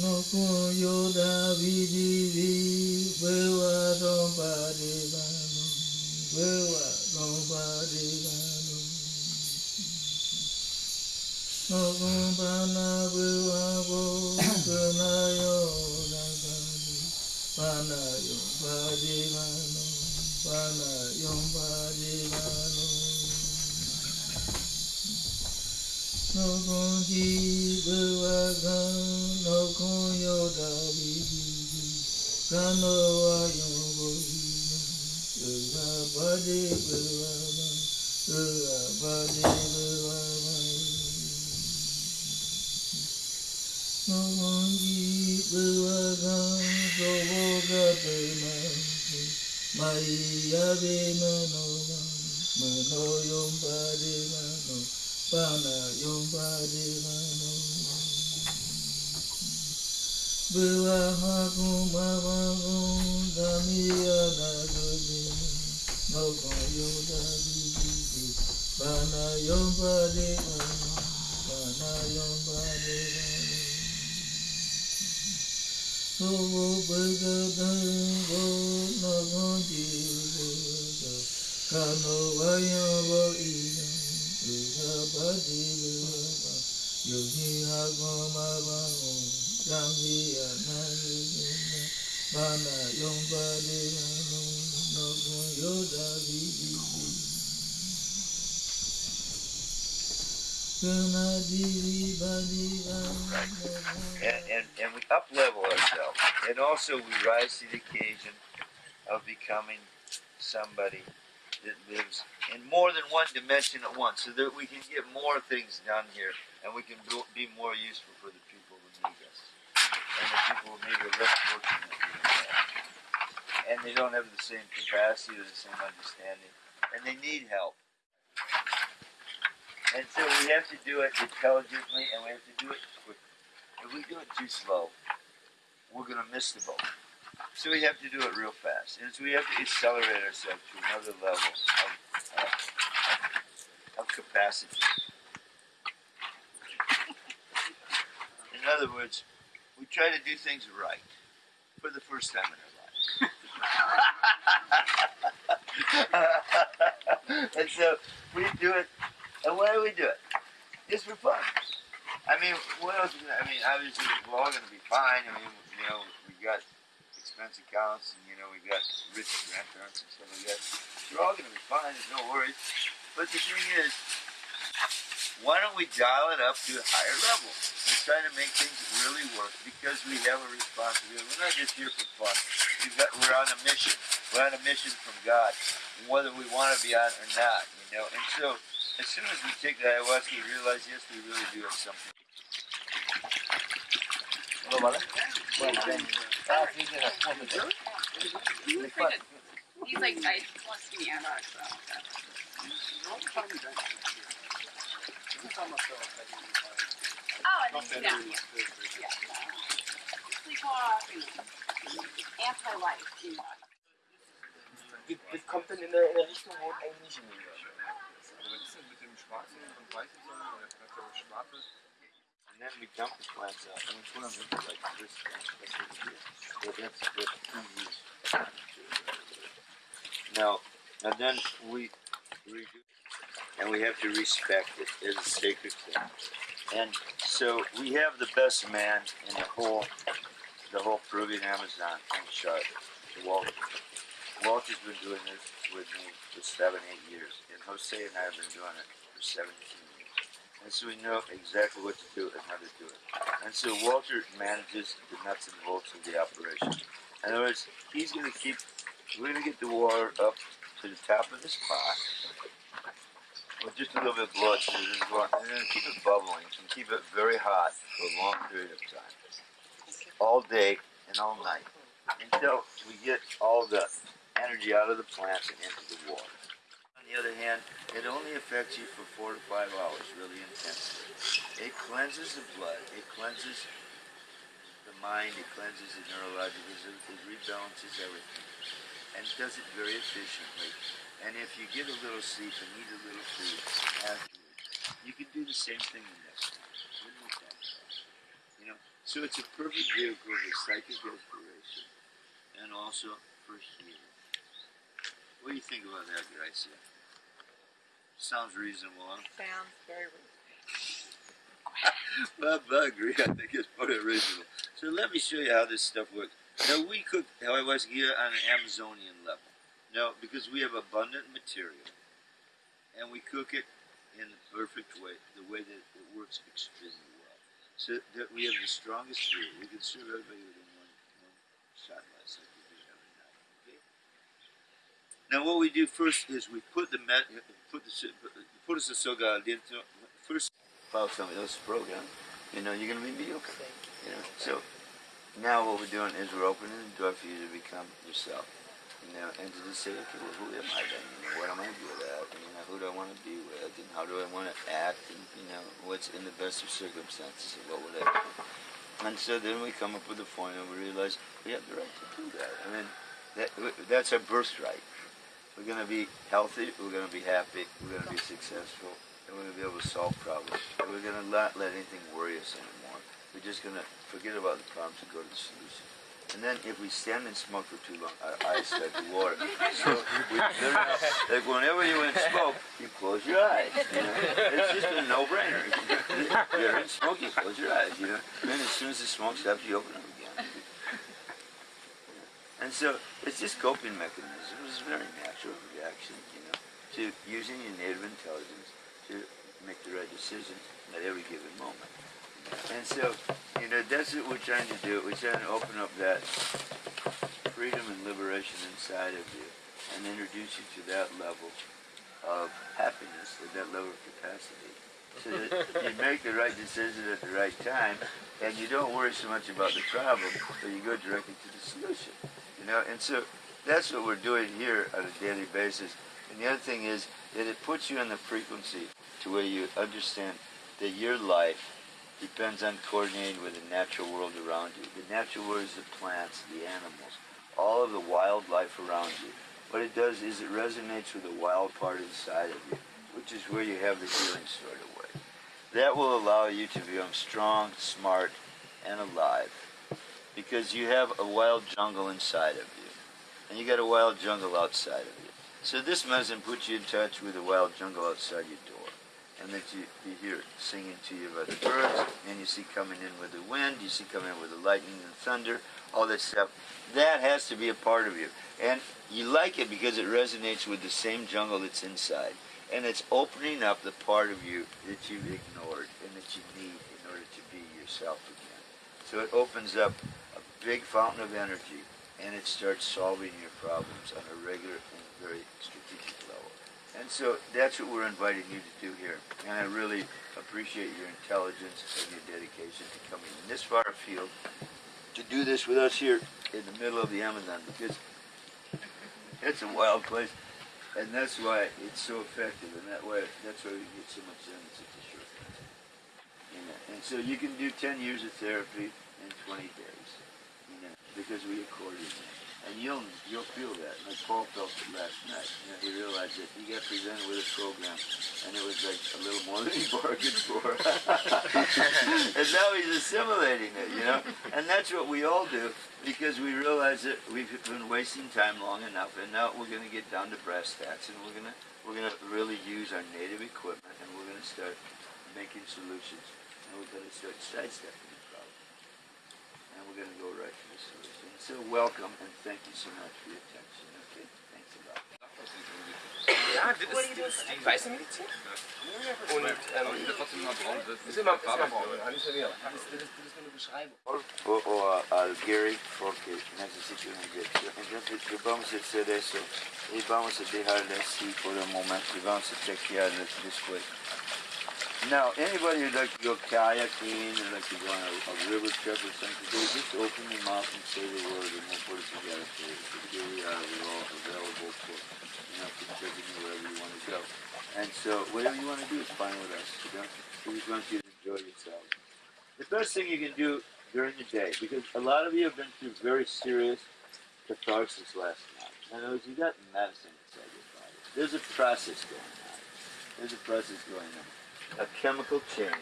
kun yoda vidi vi bewa don pari bano bewa don pari bano no kun bana bewa bo kana yo nagani bana yo pari bano bana yo pari bano no kun ji bewa gan no kun yoda vidi vi kano wa yo bo Yoga body bewa Yoga body bewa No mongi bewa gan so boga bewa Mai yabe mano mano yom body mano Pana yom body mano Bewa hakum babagum damiya na gobi no kon yoda bibi bana yom bade bana yom bade so wo bega dango no kon ji bega kano wayo bo ina bega bade bega yogi hagoma bago damiya na and, and, and we up level ourselves. And also we rise to the occasion of becoming somebody that lives in more than one dimension at once so that we can get more things done here and we can be more useful for the people who need us and the people who maybe are less fortunate and they don't have the same capacity or the same understanding and they need help. And so we have to do it intelligently and we have to do it quickly. If we do it too slow, we're going to miss the boat. So we have to do it real fast. And so we have to accelerate ourselves to another level of, uh, of capacity. In other words, we try to do things right for the first time in our life. and so we do it. And why do we do it? Just for fun. I mean, what else? I mean, obviously, we're all going to be fine. I mean, you know, we got and you know, we got rich grandparents and stuff like that. We're all going to be fine. There's no worries. But the thing is, why don't we dial it up to a higher level and try to make things really work? Because we have a responsibility. We're not just here for fun. We've got, we're on a mission. We're on a mission from God, whether we want to be on or not. You know, and so as soon as we take the ayahuasca, we realize yes, we really do have something. He's like, I wants to be Anarch, so. Oh, and then, yeah, yeah. Sleepwalk and anti-life, you know. Das, das kommt dann in der, in der Richtung, wo es eigentlich nicht hingehen würde. Also was ist denn mit dem schwarzen und weißen Sonne? Oder vielleicht auch schwarzes? And then we dump the plants out and we put them into like this. So that's what we use. Now, and then we redo, and we have to respect it as a sacred thing. And so we have the best man in the whole, the whole Peruvian Amazon in Charlotte, Walter. Walter's been doing this with me for seven, eight years, and Jose and I have been doing it for 17 years. And so we know exactly what to do and how to do it. And so Walter manages the nuts and bolts of the operation. In other words, he's going to keep, we're going to get the water up to the top of this pot with just a little bit of blood doesn't go out, and then keep it bubbling and keep it very hot for a long period of time. All day and all night until we get all the energy out of the plants and into the water. On the other hand, it only affects you for four to five hours, really intensely. It cleanses the blood, it cleanses the mind, it cleanses the neurological, it, it rebalances everything, and does it very efficiently. And if you get a little sleep and eat a little food afterwards, you can do the same thing the next time. You know, So it's a perfect vehicle for psychic inspiration and also for healing. What do you think about that, Gracia? Sounds reasonable, huh? Sounds very reasonable. Well, I agree. I think it's pretty reasonable. So let me show you how this stuff works. Now we cook ayahuasca here on an Amazonian level. Now because we have abundant material, and we cook it in the perfect way, the way that it works extremely well, so that we have the strongest food. We can serve everybody within one, one shot glass like we do every night. Okay. Now what we do first is we put the met, put the put the soga dentro first. Follow somebody else's program, you know you're gonna be mediocre. You know, so now what we're doing is we're opening the door for you to become yourself. You know, and to just say, okay, well, who am I then? You know, what am I good at? And, you know, who do I want to be with? And how do I want to act? And, you know, what's in the best of circumstances? And what would I do? And so then we come up with a point and we realize we have the right to do that. I mean, that, that's our birthright. We're going to be healthy, we're going to be happy, we're going to be successful, and we're going to be able to solve problems. And we're going to not let anything worry us anymore. We're just going to forget about the problems and go to the solution. And then if we stand and smoke for too long, our eyes start to water. So we like whenever you in smoke, you close your eyes. You know? It's just a no-brainer. You're in smoke, you close your eyes. You know. Then as soon as the smoke stops, you open them again. And so it's just coping mechanism. It's a very natural reaction, you know, to using your native intelligence to make the right decisions at every given moment. And so, you know, that's what we're trying to do. We're trying to open up that freedom and liberation inside of you and introduce you to that level of happiness, at that level of capacity. So that you make the right decision at the right time and you don't worry so much about the problem, but you go directly to the solution. Know, and so that's what we're doing here on a daily basis. And the other thing is that it puts you in the frequency to where you understand that your life depends on coordinating with the natural world around you. The natural world is the plants, the animals, all of the wildlife around you. What it does is it resonates with the wild part inside of you, which is where you have the healing stored away. That will allow you to become strong, smart, and alive because you have a wild jungle inside of you, and you got a wild jungle outside of you. So this medicine puts you in touch with the wild jungle outside your door, and that you, you hear it singing to you by the birds, and you see coming in with the wind, you see coming in with the lightning and thunder, all this stuff. That has to be a part of you, and you like it because it resonates with the same jungle that's inside, and it's opening up the part of you that you've ignored and that you need in order to be yourself again. So it opens up a big fountain of energy and it starts solving your problems on a regular and very strategic level. And so that's what we're inviting you to do here. And I really appreciate your intelligence and your dedication to coming in this far afield to do this with us here in the middle of the Amazon because it's a wild place and that's why it's so effective and that way that's why we get so much done in such a short time. You know, and so you can do 10 years of therapy in 20 days you know, because we accorded it. And you'll you'll feel that. Like Paul felt it last night. You know, he realized that he got presented with a program, and it was like a little more than he bargained for. and now he's assimilating it, you know. And that's what we all do because we realize that we've been wasting time long enough, and now we're going to get down to brass tacks, and we're gonna we're gonna really use our native equipment, and we're going to start making solutions, and we're going to start sidestepping the problem, and we're going to go right to the solution. So welcome and thank you so much for your attention. Okay, thanks a lot. Ja, das ist, das ist die weiße Medizin. Und ähm, Aber ich will trotzdem mal braun. Das ist immer, ist immer braun, ja, nicht so leer. Das ist, das ist, das ist nur eine Beschreibung. O, o al Gary porque necesito una inyección. Entonces vamos a hacer eso y vamos a dejarle así por un momento y vamos a chequear después. Now, anybody who'd like to go kayaking or like to go on a, a river trip or something, they just open your mouth and say the word and we'll put it together for you. So here we are, we're all available for, you know, contributing wherever you want to go. And so whatever you want to do is fine with us. You know? We just want you to enjoy yourself. The best thing you can do during the day, because a lot of you have been through very serious catharsis last night. In other words, you got medicine inside your body. There's a process going on. There's a process going on a chemical change,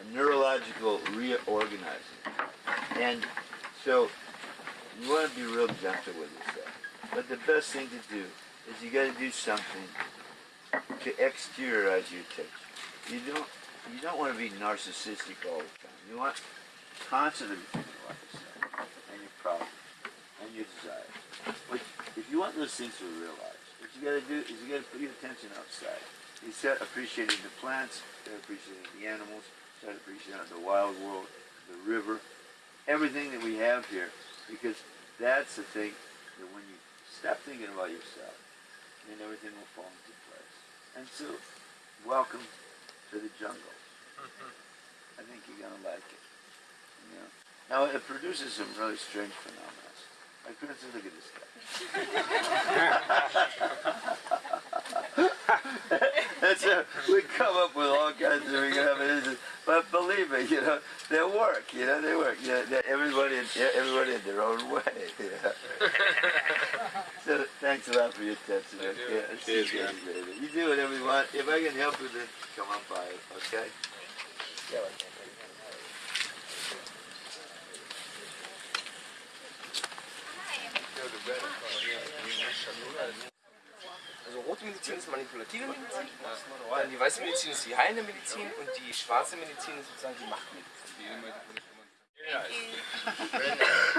a neurological reorganizing. And so you want to be real gentle with yourself. But the best thing to do is you got to do something to exteriorize your attention. You don't you don't want to be narcissistic all the time. You want constantly to think about yourself and your problems and your desires. But if you want those things to realize, what you got to do is you got to put your attention outside. You start appreciating the plants, start appreciating the animals, start appreciating the wild world, the river, everything that we have here, because that's the thing that when you stop thinking about yourself, then everything will fall into place. And so, welcome to the jungle. Mm-hmm. I think you're gonna like it. You know? Now it produces some really strange phenomena. Like for instance, look at this guy. That's a, we come up with all kinds of evidences, but believe me, you know, they work. You know, they work. You know, everybody, everybody in their own way. You know? so thanks a lot for your attention. You. Yeah, Cheers, see man. baby. You do whatever you want. If I can help you, then come on by. Okay. Rote Medizin ist manipulative Medizin, dann die weiße Medizin ist die heilende Medizin und die schwarze Medizin ist sozusagen die Machtmedizin.